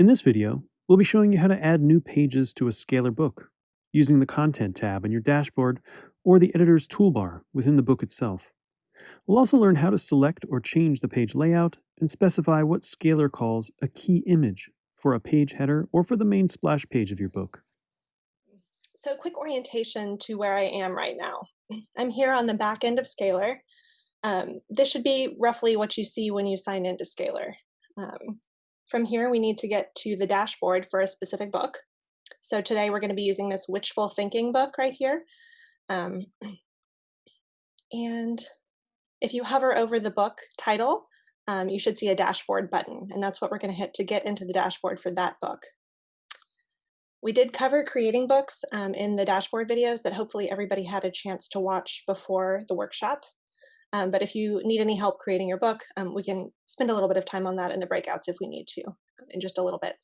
In this video, we'll be showing you how to add new pages to a Scalar book using the Content tab in your dashboard or the editor's toolbar within the book itself. We'll also learn how to select or change the page layout and specify what Scalar calls a key image for a page header or for the main splash page of your book. So quick orientation to where I am right now. I'm here on the back end of Scalar. Um, this should be roughly what you see when you sign into Scalar. Um, from here, we need to get to the dashboard for a specific book. So today we're going to be using this Witchful Thinking book right here. Um, and if you hover over the book title, um, you should see a dashboard button, and that's what we're going to hit to get into the dashboard for that book. We did cover creating books um, in the dashboard videos that hopefully everybody had a chance to watch before the workshop. Um, but if you need any help creating your book, um, we can spend a little bit of time on that in the breakouts if we need to, in just a little bit.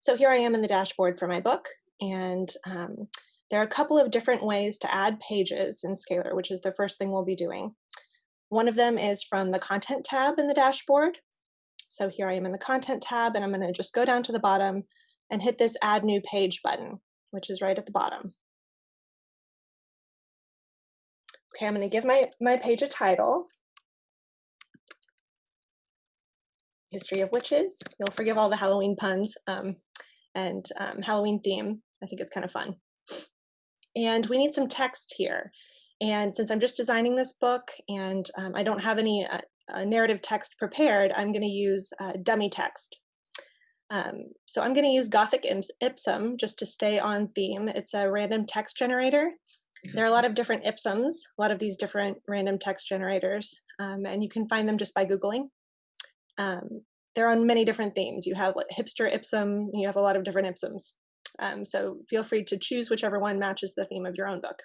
So here I am in the dashboard for my book, and um, there are a couple of different ways to add pages in Scalar, which is the first thing we'll be doing. One of them is from the Content tab in the dashboard. So here I am in the Content tab, and I'm going to just go down to the bottom and hit this Add New Page button, which is right at the bottom. Okay, I'm going to give my, my page a title. History of Witches. You'll forgive all the Halloween puns um, and um, Halloween theme. I think it's kind of fun. And we need some text here. And since I'm just designing this book and um, I don't have any uh, uh, narrative text prepared, I'm going to use uh, dummy text. Um, so I'm going to use Gothic Ipsum just to stay on theme. It's a random text generator. There are a lot of different Ipsums, a lot of these different random text generators, um, and you can find them just by Googling. Um, they're on many different themes. You have like, hipster Ipsum, you have a lot of different Ipsums. Um, so feel free to choose whichever one matches the theme of your own book.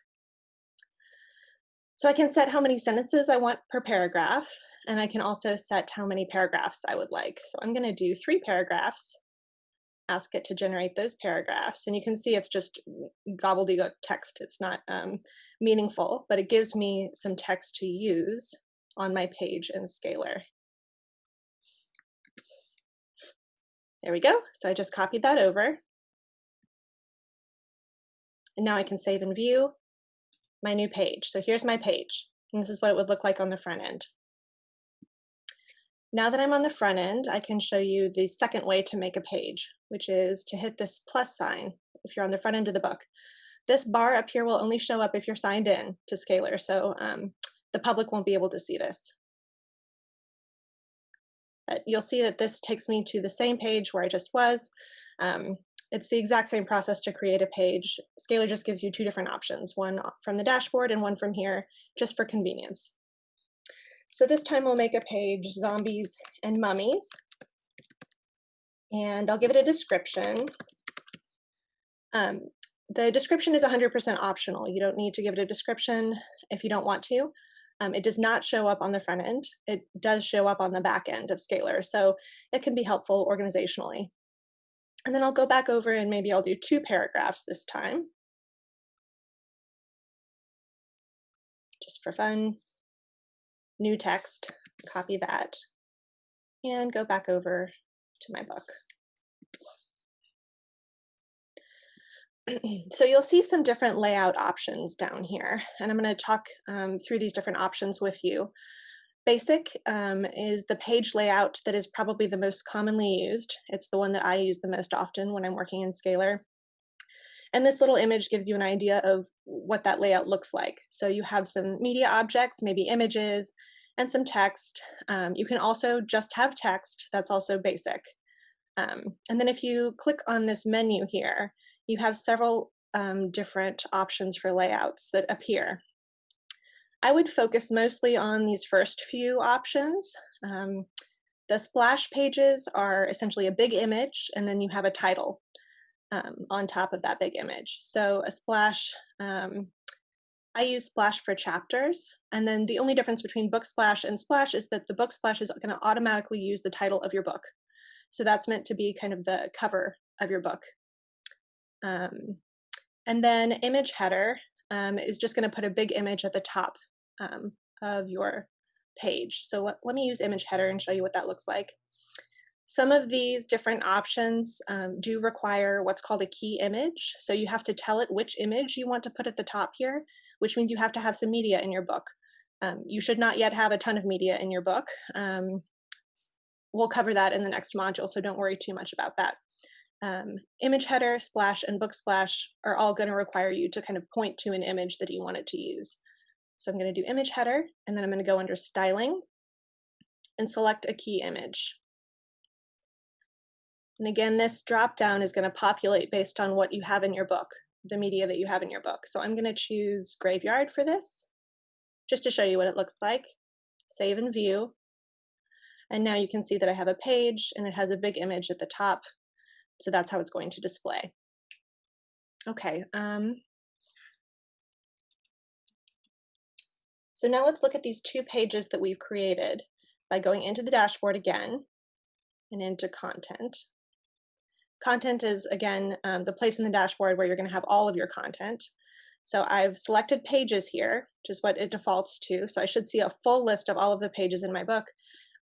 So I can set how many sentences I want per paragraph, and I can also set how many paragraphs I would like. So I'm going to do three paragraphs ask it to generate those paragraphs. And you can see it's just gobbledygook text. It's not um, meaningful, but it gives me some text to use on my page in Scalar. There we go. So I just copied that over. And now I can save and view my new page. So here's my page. And this is what it would look like on the front end. Now that I'm on the front end, I can show you the second way to make a page, which is to hit this plus sign if you're on the front end of the book. This bar up here will only show up if you're signed in to Scalar, so um, the public won't be able to see this. But you'll see that this takes me to the same page where I just was. Um, it's the exact same process to create a page. Scalar just gives you two different options, one from the dashboard and one from here, just for convenience. So this time we'll make a page, zombies and mummies. And I'll give it a description. Um, the description is 100% optional. You don't need to give it a description if you don't want to. Um, it does not show up on the front end. It does show up on the back end of Scalar, so it can be helpful organizationally. And then I'll go back over and maybe I'll do two paragraphs this time. Just for fun new text, copy that, and go back over to my book. so you'll see some different layout options down here, and I'm going to talk um, through these different options with you. Basic um, is the page layout that is probably the most commonly used. It's the one that I use the most often when I'm working in Scalar. And this little image gives you an idea of what that layout looks like. So you have some media objects, maybe images, and some text. Um, you can also just have text, that's also basic. Um, and then if you click on this menu here, you have several um, different options for layouts that appear. I would focus mostly on these first few options. Um, the splash pages are essentially a big image, and then you have a title um, on top of that big image. So a splash um, I use Splash for chapters. And then the only difference between Book Splash and Splash is that the Book Splash is going to automatically use the title of your book. So that's meant to be kind of the cover of your book. Um, and then image header um, is just going to put a big image at the top um, of your page. So let, let me use image header and show you what that looks like. Some of these different options um, do require what's called a key image. So you have to tell it which image you want to put at the top here, which means you have to have some media in your book. Um, you should not yet have a ton of media in your book. Um, we'll cover that in the next module, so don't worry too much about that. Um, image header, splash, and book splash are all going to require you to kind of point to an image that you want it to use. So I'm going to do image header, and then I'm going to go under styling and select a key image. And again, this drop down is going to populate based on what you have in your book, the media that you have in your book. So I'm going to choose graveyard for this, just to show you what it looks like. Save and view. And now you can see that I have a page and it has a big image at the top. So that's how it's going to display. Okay. Um, so now let's look at these two pages that we've created by going into the dashboard again and into content. Content is, again, um, the place in the dashboard where you're going to have all of your content. So I've selected pages here, which is what it defaults to. So I should see a full list of all of the pages in my book.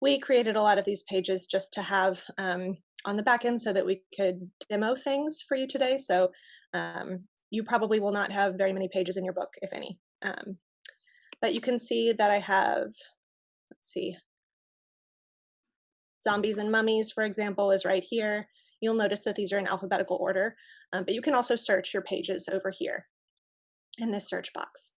We created a lot of these pages just to have um, on the back end so that we could demo things for you today. So um, you probably will not have very many pages in your book, if any. Um, but you can see that I have, let's see, zombies and mummies, for example, is right here. You'll notice that these are in alphabetical order, um, but you can also search your pages over here in this search box.